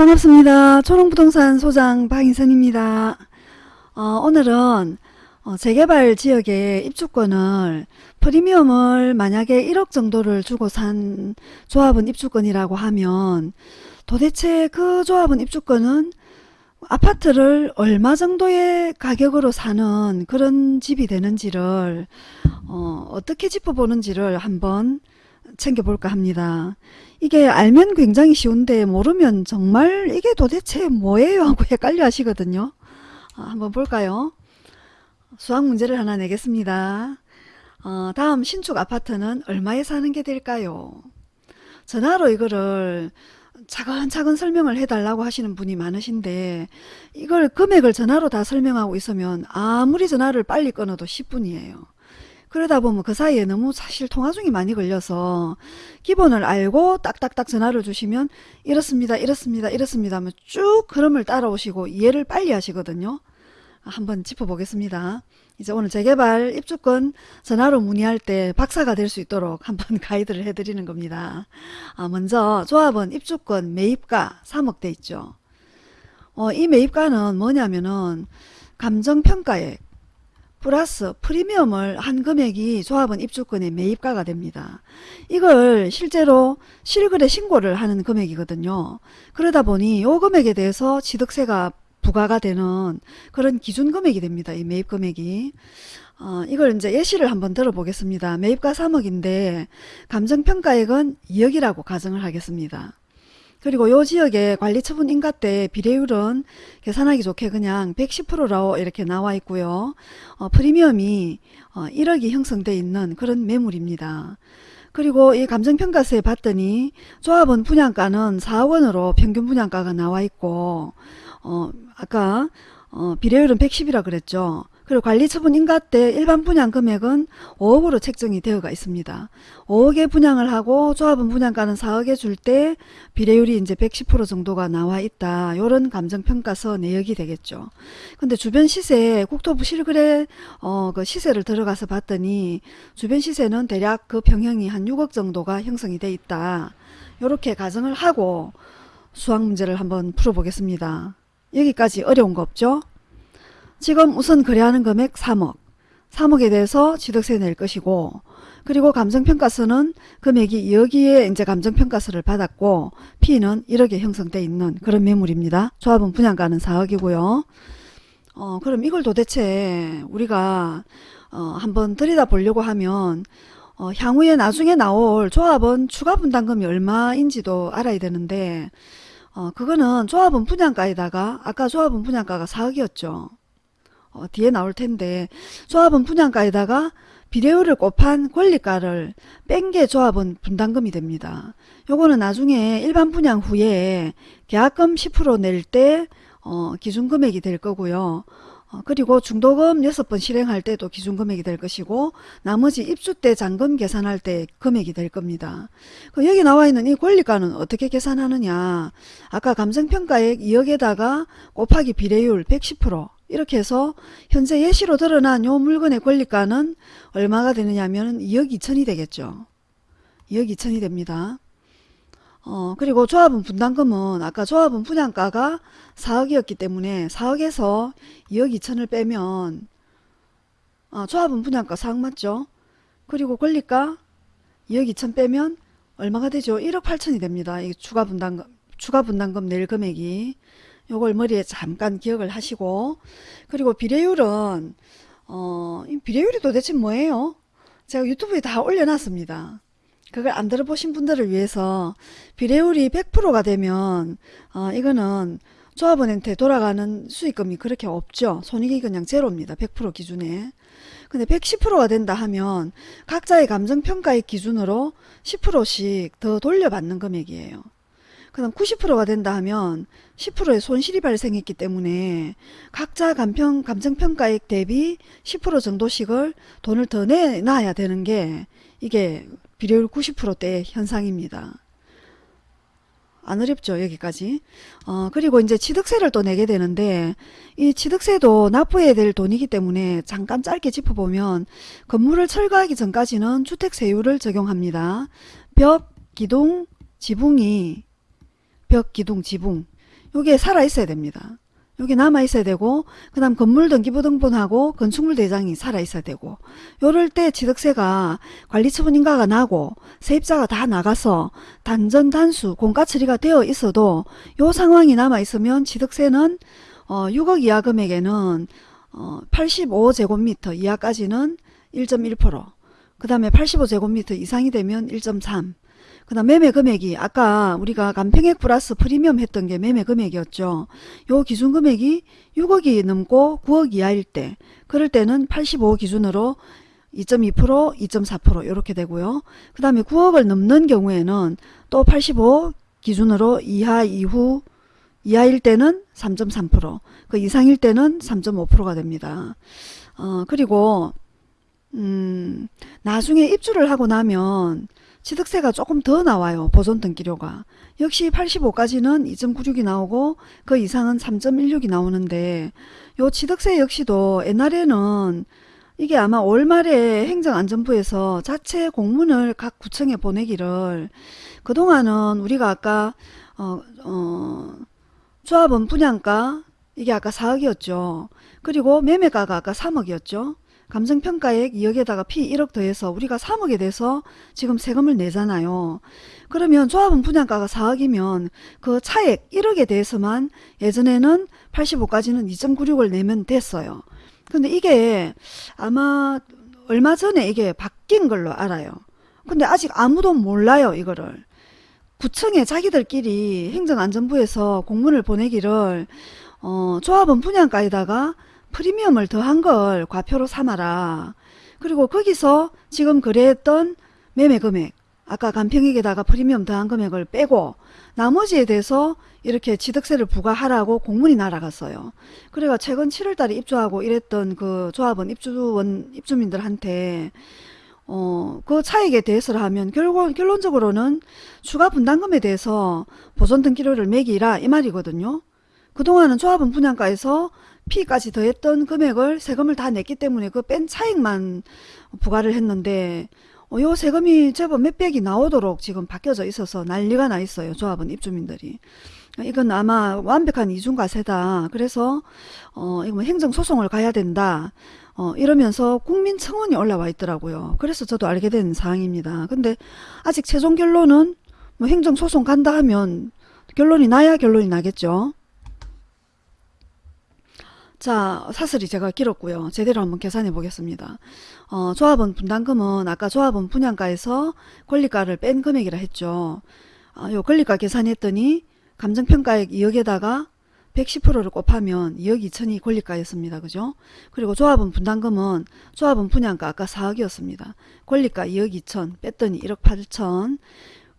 반갑습니다. 초롱부동산 소장 박인선입니다. 어, 오늘은 어, 재개발 지역의 입주권을 프리미엄을 만약에 1억 정도를 주고 산 조합은 입주권이라고 하면 도대체 그 조합은 입주권은 아파트를 얼마 정도의 가격으로 사는 그런 집이 되는지를 어, 어떻게 짚어보는지를 한번 챙겨볼까 합니다. 이게 알면 굉장히 쉬운데 모르면 정말 이게 도대체 뭐예요 하고 헷갈려 하시거든요. 어, 한번 볼까요? 수학 문제를 하나 내겠습니다. 어, 다음 신축 아파트는 얼마에 사는 게 될까요? 전화로 이거를 차근차근 설명을 해달라고 하시는 분이 많으신데 이걸 금액을 전화로 다 설명하고 있으면 아무리 전화를 빨리 끊어도 10분이에요. 그러다 보면 그 사이에 너무 사실 통화 중이 많이 걸려서 기본을 알고 딱딱딱 전화를 주시면 이렇습니다 이렇습니다 이렇습니다 하면 쭉 흐름을 따라오시고 이해를 빨리 하시거든요. 한번 짚어보겠습니다. 이제 오늘 재개발 입주권 전화로 문의할 때 박사가 될 수 있도록 한번 가이드를 해드리는 겁니다. 아, 먼저 조합원 입주권 매입가 3억 돼 있죠. 어, 이 매입가는 뭐냐면은 감정평가액 플러스 프리미엄을 한 금액이 조합원 입주권의 매입가가 됩니다. 이걸 실제로 실거래 신고를 하는 금액이거든요. 그러다 보니 이 금액에 대해서 취득세가 부과가 되는 그런 기준 금액이 됩니다. 이 매입 금액이. 어, 이걸 이제 예시를 한번 들어보겠습니다. 매입가 3억인데 감정평가액은 2억이라고 가정을 하겠습니다. 그리고 요 지역의 관리처분 인가 때 비례율은 계산하기 좋게 그냥 110%로 이렇게 나와 있고요. 어, 프리미엄이 어, 1억이 형성되어 있는 그런 매물입니다. 그리고 이 감정평가세 봤더니 조합원 분양가는 4억 원으로 평균 분양가가 나와 있고 어, 아까 어, 비례율은 110이라 그랬죠. 그리고 관리처분 인가 때 일반 분양 금액은 5억으로 책정이 되어가 있습니다. 5억에 분양을 하고 조합은 분양가는 4억에 줄 때 비례율이 이제 110% 정도가 나와 있다. 요런 감정평가서 내역이 되겠죠. 근데 주변 시세 국토부 실거래 어, 그 시세를 들어가서 봤더니 주변 시세는 대략 그 평형이 한 6억 정도가 형성이 돼 있다. 요렇게 가정을 하고 수학 문제를 한번 풀어보겠습니다. 여기까지 어려운 거 없죠? 지금 우선 거래하는 금액 3억 3억에 대해서 취득세 낼 것이고 그리고 감정평가서는 금액이 여기에 이제 감정평가서를 받았고 P는 1억에 형성되어 있는 그런 매물입니다. 조합은 분양가는 4억이고요. 어, 그럼 이걸 도대체 우리가 어, 한번 들여다 보려고 하면 어, 향후에 나중에 나올 조합은 추가 분담금이 얼마인지도 알아야 되는데 어, 그거는 조합은 분양가에다가 아까 조합은 분양가가 4억이었죠. 어, 뒤에 나올 텐데 조합은 분양가에다가 비례율을 곱한 권리가를 뺀 게 조합은 분담금이 됩니다. 요거는 나중에 일반 분양 후에 계약금 10%낼 때 어, 기준금액이 될 거고요. 어, 그리고 중도금 6번 실행할 때도 기준금액이 될 것이고 나머지 입주 때 잔금 계산할 때 금액이 될 겁니다. 그 여기 나와 있는 이 권리가는 어떻게 계산하느냐 아까 감정평가액 2억에다가 곱하기 비례율 110% 이렇게 해서 현재 예시로 드러난 요 물건의 권리가는 얼마가 되느냐 하면 2억 2천이 되겠죠. 2억 2천이 됩니다. 어, 그리고 조합은 분담금은 아까 조합은 분양가가 4억이었기 때문에 4억에서 2억 2천을 빼면 어, 조합은 분양가 4억 맞죠? 그리고 권리가 2억 2천 빼면 얼마가 되죠? 1억 8천이 됩니다. 이 추가 분담금 추가 분담금 낼 금액이 요걸 머리에 잠깐 기억을 하시고 그리고 비례율은 어, 비례율이 도대체 뭐예요? 제가 유튜브에 다 올려놨습니다. 그걸 안 들어보신 분들을 위해서 비례율이 100%가 되면 어, 이거는 조합원한테 돌아가는 수익금이 그렇게 없죠. 손익이 그냥 제로입니다. 100% 기준에. 근데 110%가 된다 하면 각자의 감정평가의 기준으로 10%씩 더 돌려받는 금액이에요. 그 다음 90%가 된다 하면 10%의 손실이 발생했기 때문에 각자 감평, 감정평가액 대비 10% 정도씩을 돈을 더 내놔야 되는 게 이게 비례율 90%대 현상입니다. 안 어렵죠 여기까지 어, 그리고 이제 취득세를 또 내게 되는데 이 취득세도 납부해야 될 돈이기 때문에 잠깐 짧게 짚어보면 건물을 철거하기 전까지는 주택세율을 적용합니다 벽, 기둥, 지붕이 벽, 기둥, 지붕 요게 살아 있어야 됩니다. 여기 남아 있어야 되고 그 다음 건물 등기부등본하고 건축물 대장이 살아 있어야 되고 요럴 때 취득세가 관리처분 인가가 나고 세입자가 다 나가서 단전 단수 공가 처리가 되어 있어도 요 상황이 남아 있으면 취득세는 어 6억 이하 금액에는 어 85제곱미터 이하까지는 1.1%그 다음에 85제곱미터 이상이 되면 1.3 그 다음 매매 금액이 아까 우리가 간평액 플러스 프리미엄 했던 게 매매 금액이었죠. 요 기준 금액이 6억이 넘고 9억 이하일 때 그럴 때는 85 기준으로 2.2% 2.4% 이렇게 되고요. 그 다음에 9억을 넘는 경우에는 또 85 기준으로 이하 이후 이하일 때는 3.3%그 이상일 때는 3.5%가 됩니다. 어 그리고 음 나중에 입주를 하고 나면 취득세가 조금 더 나와요. 보존 등기료가. 역시 85까지는 2.96이 나오고 그 이상은 3.16이 나오는데 요 취득세 역시도 옛날에는 이게 아마 올 말에 행정안전부에서 자체 공문을 각 구청에 보내기를 그동안은 우리가 아까 어, 어, 조합원 분양가 이게 아까 4억이었죠. 그리고 매매가가 아까 3억이었죠. 감정평가액 2억에다가 피 1억 더해서 우리가 3억에 대해서 지금 세금을 내잖아요. 그러면 조합원 분양가가 4억이면 그 차액 1억에 대해서만 예전에는 85까지는 2.96을 내면 됐어요. 근데 이게 아마 얼마 전에 이게 바뀐 걸로 알아요. 근데 아직 아무도 몰라요 이거를. 구청에 자기들끼리 행정안전부에서 공문을 보내기를 어, 조합원 분양가에다가 프리미엄을 더한 걸 과표로 삼아라. 그리고 거기서 지금 거래했던 매매 금액 아까 간평액에다가 프리미엄 더한 금액을 빼고 나머지에 대해서 이렇게 취득세를 부과하라고 공문이 날아갔어요. 그래가 최근 7월달에 입주하고 이랬던 그 조합원 입주원 입주민들한테 어, 그 차익에 대해서를 하면 결국 결론적으로는 추가 분담금에 대해서 보존 등기료를 매기라 이 말이거든요. 그동안은 조합원 분양가에서 피까지 더했던 금액을 세금을 다 냈기 때문에 그 뺀 차익만 부과를 했는데 어, 요 세금이 제법 몇백이 나오도록 지금 바뀌어져 있어서 난리가 나 있어요. 조합원 입주민들이. 이건 아마 완벽한 이중과세다. 그래서 어, 이거 뭐 행정소송을 가야 된다. 어, 이러면서 국민청원이 올라와 있더라고요. 그래서 저도 알게 된 사항입니다. 근데 아직 최종 결론은 뭐 행정소송 간다 하면 결론이 나야 결론이 나겠죠. 자 사슬이 제가 길었고요. 제대로 한번 계산해 보겠습니다. 어, 조합원 분담금은 아까 조합원 분양가에서 권리가를 뺀 금액이라 했죠. 어, 요 권리가 계산했더니 감정평가액 2억에다가 110%를 곱하면 2억 2천이 권리가였습니다. 그죠? 그리고 조합원 분담금은 조합원 분양가 아까 4억이었습니다. 권리가 2억 2천 뺐더니 1억 8천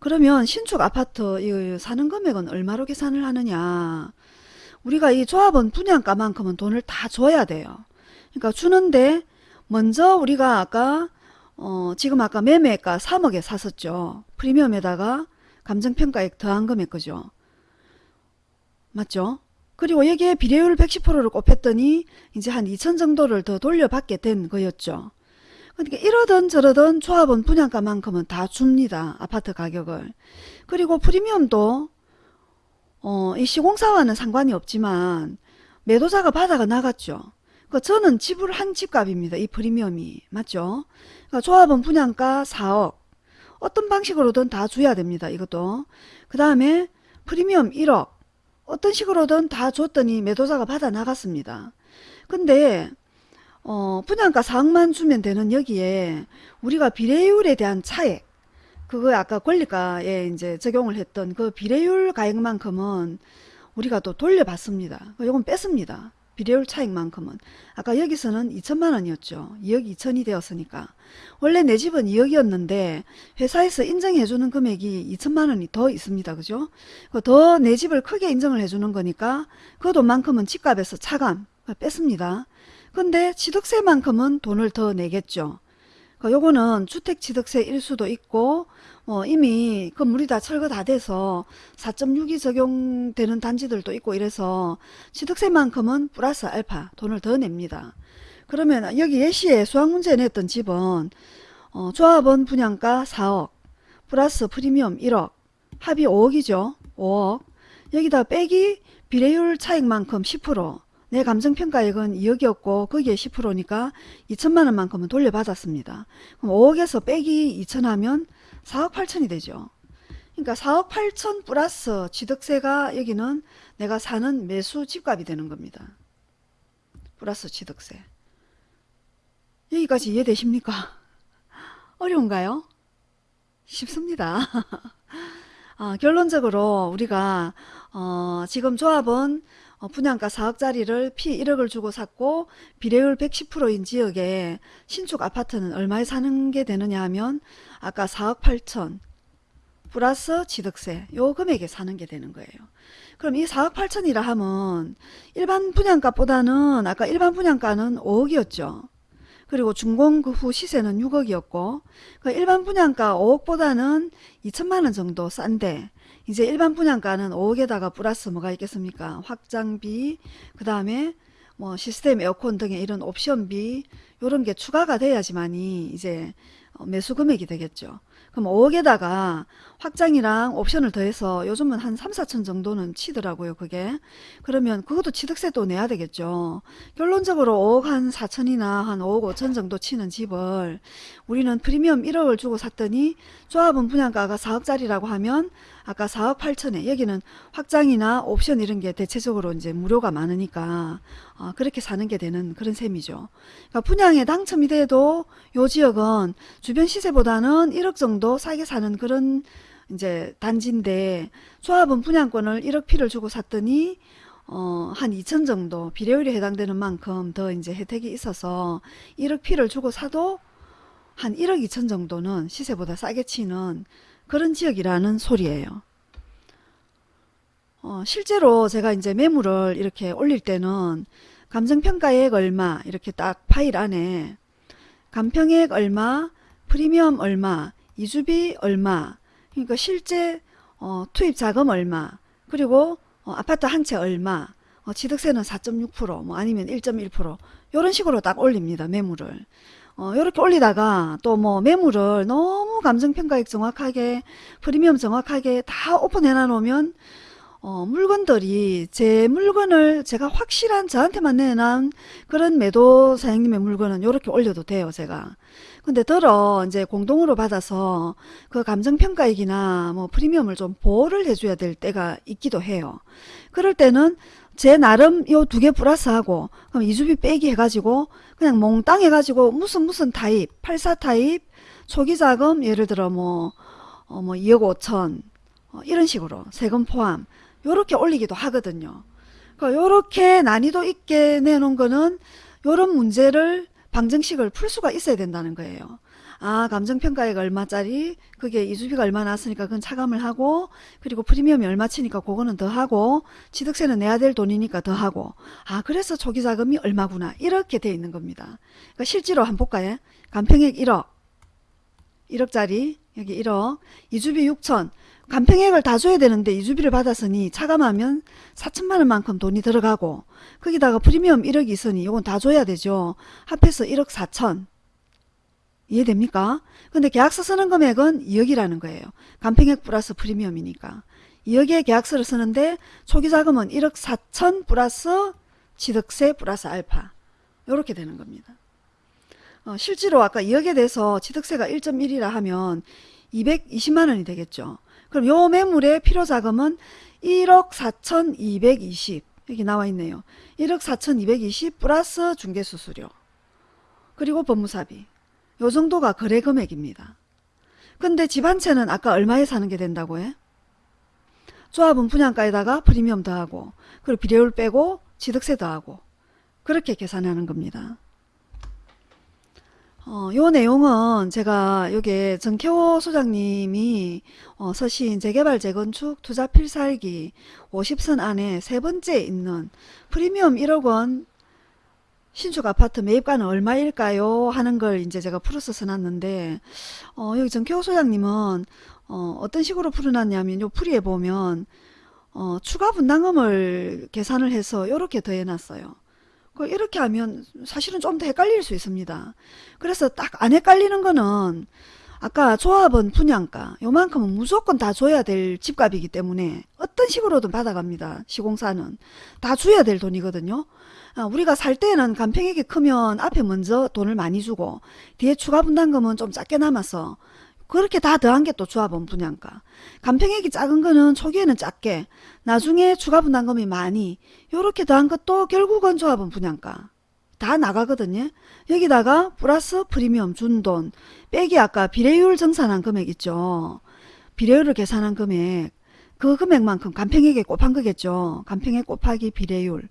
그러면 신축 아파트 사는 금액은 얼마로 계산을 하느냐 우리가 이 조합원 분양가만큼은 돈을 다 줘야 돼요. 그러니까 주는데 먼저 우리가 아까 어 지금 아까 매매가 3억에 샀었죠. 프리미엄에다가 감정평가액 더한 금액 그죠. 맞죠? 그리고 여기에 비례율 110%를 곱했더니 이제 한 2천 정도를 더 돌려받게 된 거였죠. 그러니까 이러던 저러던 조합원 분양가만큼은 다 줍니다. 아파트 가격을. 그리고 프리미엄도 어, 이 시공사와는 상관이 없지만 매도자가 받아가 나갔죠. 그 저는 지불한 집값입니다. 이 프리미엄이. 맞죠? 그러니까 조합원 분양가 4억. 어떤 방식으로든 다 줘야 됩니다. 이것도. 그 다음에 프리미엄 1억. 어떤 식으로든 다 줬더니 매도자가 받아 나갔습니다. 근데 어, 분양가 4억만 주면 되는 여기에 우리가 비례율에 대한 차액 그거 아까 권리가에 이제 적용을 했던 그 비례율 가액만큼은 우리가 또 돌려받습니다. 요건 뺐습니다. 비례율 차익만큼은. 아까 여기서는 2천만 원이었죠. 2억 2천이 되었으니까. 원래 내 집은 2억이었는데 회사에서 인정해주는 금액이 2천만 원이 더 있습니다. 그죠? 더 내 집을 크게 인정을 해주는 거니까 그 돈만큼은 집값에서 차감 뺐습니다. 근데 취득세만큼은 돈을 더 내겠죠. 그 요거는 주택취득세 일 수도 있고 어, 이미 건물이 다 철거 다 돼서 4.6이 적용되는 단지들도 있고 이래서 취득세만큼은 플러스 알파 돈을 더 냅니다. 그러면 여기 예시에 수학문제 냈던 집은 어, 조합원 분양가 4억 플러스 프리미엄 1억 합이 5억이죠. 5억 여기다 빼기 비례율 차익만큼 10% 내 감정평가액은 2억이었고 거기에 10%니까 2천만 원만큼은 돌려받았습니다. 그럼 5억에서 빼기 2천 하면 4억 8천이 되죠. 그러니까 4억 8천 플러스 취득세가 여기는 내가 사는 매수 집값이 되는 겁니다. 플러스 취득세. 여기까지 이해되십니까? 어려운가요? 쉽습니다. 어, 결론적으로 우리가 어, 지금 조합은 어, 분양가 4억짜리를 피 1억을 주고 샀고 비례율 110%인 지역에 신축 아파트는 얼마에 사는 게 되느냐 하면 아까 4억 8천 플러스 취득세 요 금액에 사는 게 되는 거예요. 그럼 이 4억 8천이라 하면 일반 분양가보다는 아까 일반 분양가는 5억이었죠. 그리고 준공 그후 시세는 6억이었고 그 일반 분양가 5억보다는 2천만원 정도 싼데 이제 일반 분양가는 5억에다가 플러스 뭐가 있겠습니까? 확장비 그 다음에 뭐 시스템 에어컨 등의 이런 옵션비 요런 게 추가가 돼야지만이 이제 어, 매수 금액이 되겠죠. 그럼 5억에다가 확장이랑 옵션을 더해서 요즘은 한 3, 4천 정도는 치더라고요. 그게. 그러면 그것도 취득세도 내야 되겠죠. 결론적으로 5억 한 4천이나 한 5억 5천 정도 치는 집을 우리는 프리미엄 1억을 주고 샀더니 조합은 분양가가 4억짜리라고 하면 아까 4억 8천에 여기는 확장이나 옵션 이런 게 대체적으로 이제 무료가 많으니까 어, 그렇게 사는 게 되는 그런 셈이죠. 그러니까 분양에 당첨이 돼도 요 지역은 주변 시세보다는 1억 정도 싸게 사는 그런 이제 단지인데 조합은 분양권을 1억 피를 주고 샀더니 어, 한 2천 정도 비례율에 해당되는 만큼 더 이제 혜택이 있어서 1억 피를 주고 사도 한 1억 2천 정도는 시세보다 싸게 치는 그런 지역이라는 소리예요. 어, 실제로 제가 이제 매물을 이렇게 올릴 때는 감정평가액 얼마 이렇게 딱 파일 안에 감평액 얼마 프리미엄 얼마 이주비 얼마 그러니까 실제 어, 투입 자금 얼마 그리고 어, 아파트 한 채 얼마 어, 취득세는 4.6%뭐 아니면 1.1% 이런 식으로 딱 올립니다 매물을 어, 이렇게 올리다가 또 뭐 매물을 너무 감정평가액 정확하게 프리미엄 정확하게 다 오픈해 놔놓으면 어, 물건들이 제 물건을 제가 확실한 저한테만 내놓은 그런 매도 사장님의 물건은 이렇게 올려도 돼요 제가. 근데 더러 이제 공동으로 받아서 그 감정평가액이나 뭐 프리미엄을 좀 보호를 해줘야 될 때가 있기도 해요. 그럴 때는 제 나름 요 두 개 플러스하고 그럼 이주비 빼기 해가지고 그냥 몽땅 해가지고 무슨 무슨 타입 84 타입 초기 자금 예를 들어 뭐, 어, 뭐 2억 5천 어, 이런 식으로 세금 포함 요렇게 올리기도 하거든요. 그러니까 요렇게 난이도 있게 내놓은 거는 요런 문제를 방정식을 풀 수가 있어야 된다는 거예요. 아 감정평가액 얼마짜리? 그게 이주비가 얼마 나왔으니까 그건 차감을 하고 그리고 프리미엄이 얼마 치니까 그거는 더 하고 취득세는 내야 될 돈이니까 더 하고. 아 그래서 초기자금이 얼마구나. 이렇게 돼 있는 겁니다. 그러니까 실제로 한번 볼까요? 감평액 1억. 1억짜리. 여기 1억. 이주비 6천. 간평액을 다 줘야 되는데 이주비를 받았으니 차감하면 4천만원만큼 돈이 들어가고 거기다가 프리미엄 1억이 있으니 이건 다 줘야 되죠. 합해서 1억 4천 이해됩니까? 근데 계약서 쓰는 금액은 2억이라는 거예요. 간평액 플러스 프리미엄이니까 2억의 계약서를 쓰는데 초기 자금은 1억 4천 플러스 취득세 플러스 알파 이렇게 되는 겁니다. 어, 실제로 아까 2억에 대해서 취득세가 1.1이라 하면 220만원이 되겠죠. 그럼 요 매물의 필요자금은 1억 4,220 여기 나와 있네요. 1억 4,220 플러스 중개수수료 그리고 법무사비 요 정도가 거래 금액입니다. 근데 집 한 채는 아까 얼마에 사는 게 된다고 해? 조합은 분양가에다가 프리미엄 더하고 그리고 비례율 빼고 취득세 더하고 그렇게 계산하는 겁니다. 어, 요 내용은 제가 여기 정태호 소장님이 어, 서신 재개발 재건축 투자 필살기 50선 안에 세 번째 있는 프리미엄 1억 원 신축 아파트 매입가는 얼마일까요? 하는 걸 이제 제가 풀어서 써놨는데 어, 여기 정태호 소장님은 어, 어떤 식으로 풀어놨냐면 요 풀이에 보면 어, 추가 분담금을 계산을 해서 이렇게 더해놨어요. 그 이렇게 하면 사실은 좀 더 헷갈릴 수 있습니다. 그래서 딱 안 헷갈리는 거는 아까 조합은 분양가 요만큼은 무조건 다 줘야 될 집값이기 때문에 어떤 식으로든 받아갑니다. 시공사는 다 줘야 될 돈이거든요. 아, 우리가 살 때는 간평액이 크면 앞에 먼저 돈을 많이 주고 뒤에 추가 분담금은 좀 작게 남아서 그렇게 다 더한 게 또 조합원 분양가. 간평액이 작은 거는 초기에는 작게 나중에 추가 분담금이 많이 요렇게 더한 것도 결국은 조합원 분양가. 다 나가거든요. 여기다가 플러스 프리미엄 준 돈 빼기 아까 비례율 정산한 금액 있죠. 비례율을 계산한 금액 그 금액만큼 간평액에 곱한 거겠죠. 간평액 곱하기 비례율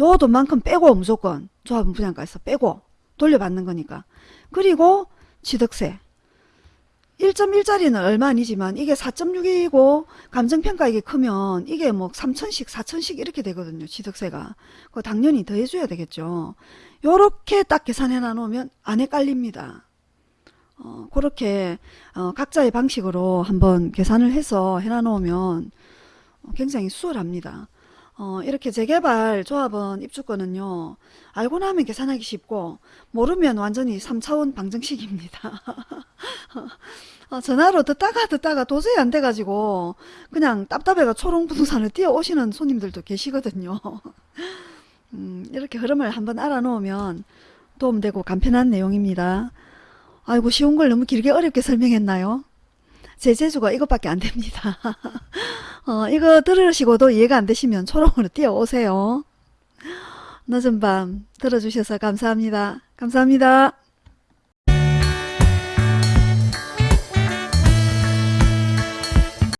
요 돈만큼 빼고 무조건 조합원 분양가에서 빼고 돌려받는 거니까. 그리고 취득세 1.1짜리는 얼마 아니지만 이게 4.6이고 감정평가액이 크면 이게 뭐 3천씩 4천씩 이렇게 되거든요. 취득세가. 그거 당연히 더해줘야 되겠죠. 요렇게 딱 계산해 놔놓으면 안 헷갈립니다. 어, 그렇게 어, 각자의 방식으로 한번 계산을 해서 해놔놓으면 어, 굉장히 수월합니다. 어, 이렇게 재개발 조합원 입주권은요. 알고 나면 계산하기 쉽고 모르면 완전히 3차원 방정식입니다. 어, 전화로 듣다가 듣다가 도저히 안 돼가지고 그냥 답답해가 초롱부동산을 뛰어오시는 손님들도 계시거든요. 음, 이렇게 흐름을 한번 알아놓으면 도움되고 간편한 내용입니다. 아이고 쉬운 걸 너무 길게 어렵게 설명했나요? 제 재주가 이것밖에 안 됩니다. 어, 이거 들으시고도 이해가 안 되시면 초롱으로 뛰어오세요. 늦은 밤 들어주셔서 감사합니다. 감사합니다.